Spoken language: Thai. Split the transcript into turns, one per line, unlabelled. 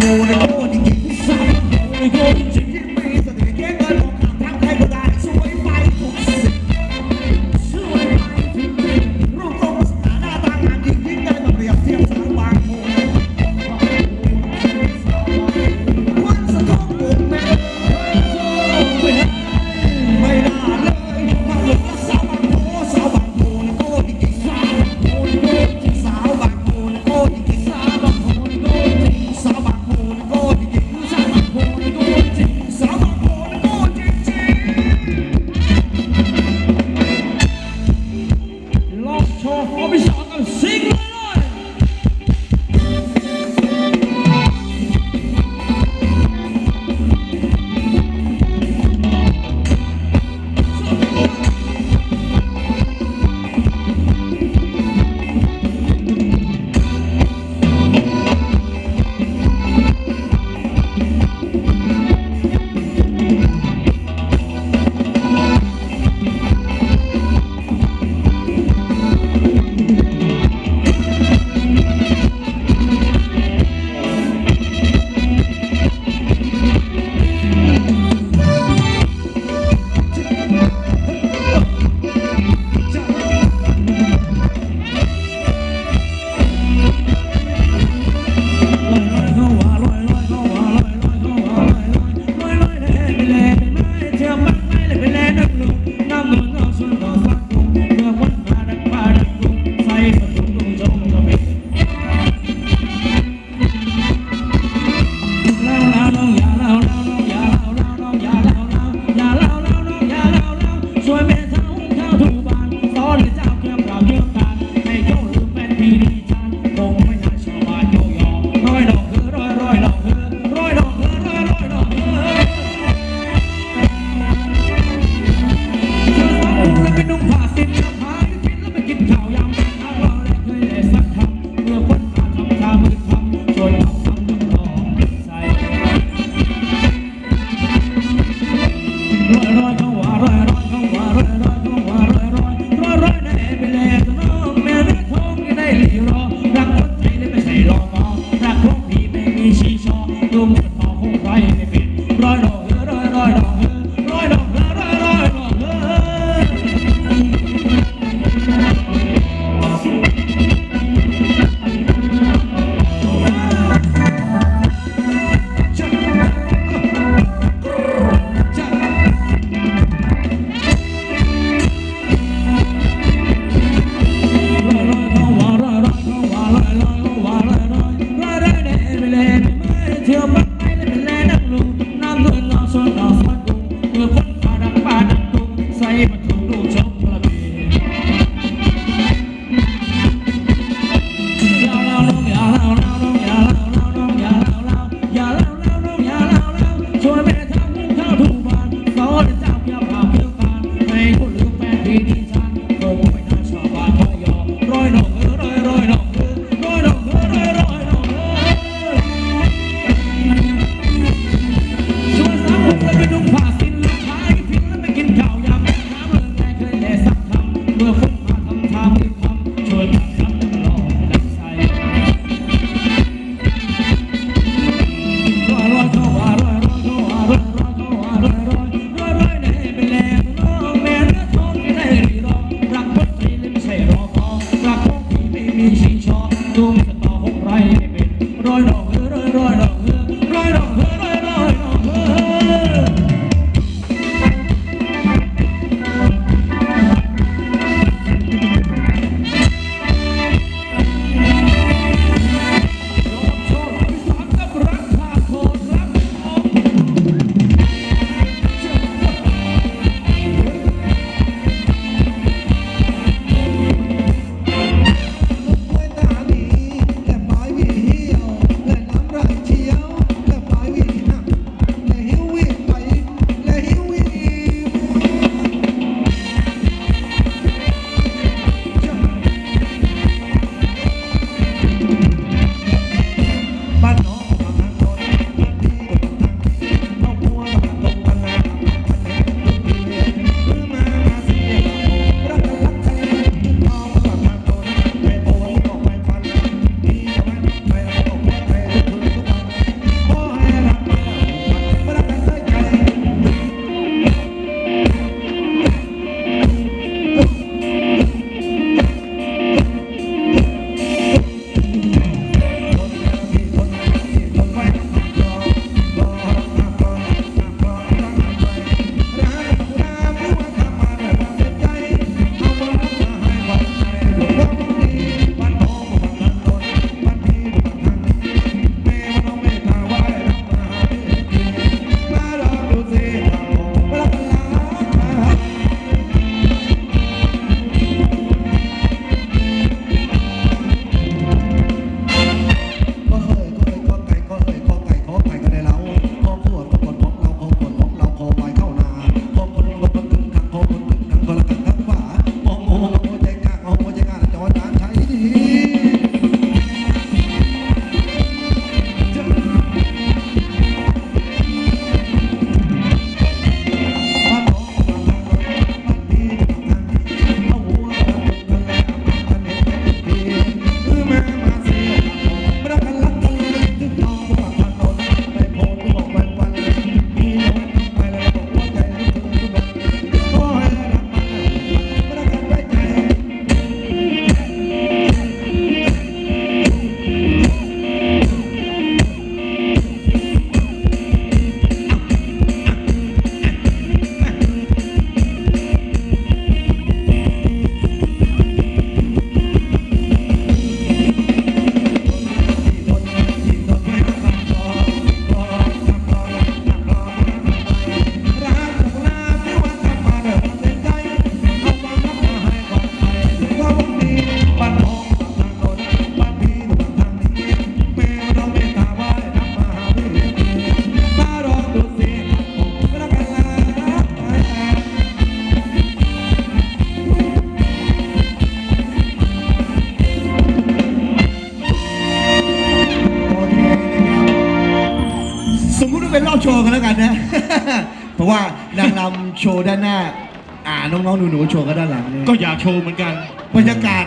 모래 꼬리 기사 모래 꼬리 no, no, no. ว่านางรำโชว์ด้านหน้า อ่าน้องๆหนูๆโชว์กันด้านหลังเนี่ย
ก็อยากโชว์เหมือนกัน
บรรยากาศ